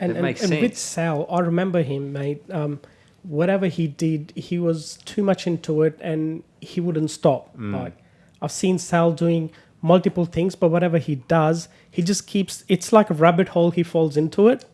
And, and, and with. Sal, I remember him, mate. Um, whatever he did, he was too much into it, and he wouldn't stop. Mm. Like I've seen Sal doing multiple things, but whatever he does, he just keeps. It's like a rabbit hole. He falls into it,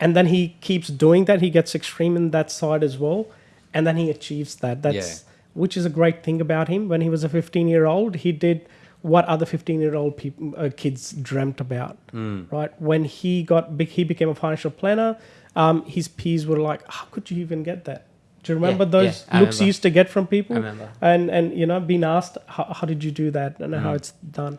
and then he keeps doing that. He gets extreme in that side as well, and then he achieves that. That's which is a great thing about him. When he was a 15 year old, he did what other 15 year old people uh, kids dreamt about. Mm. Right when he got big, he became a financial planner. Um, his peers were like, "How could you even get that?" Do you remember Yeah, those yeah, looks he remember. used to get from people? I remember. And and you know, being asked, "How, how did you do that?" and how it's done,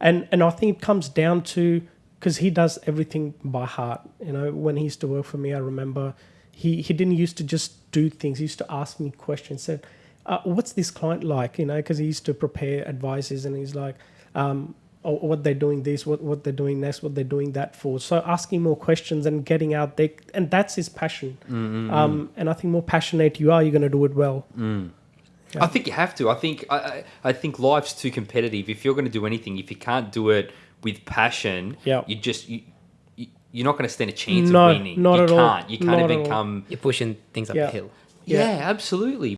and and I think it comes down to because he does everything by heart. You know, when he used to work for me, I remember he he didn't used to just do things. He used to ask me questions. Said, uh, "What's this client like?" You know, because he used to prepare advices, and he's like. Um, or what they're doing this, what, what they're doing next, what they're doing that for. So asking more questions and getting out there, and that's his passion. Um, and I think more passionate you are, you're going to do it well. I think you have to. I think I, I, I think life's too competitive. If you're going to do anything, if you can't do it with passion, Yeah. you just you, you you're not going to stand a chance No, of winning. not you at all. can't. You can't Not even come. You're pushing things up Yeah. the hill. Yeah, Yeah. absolutely.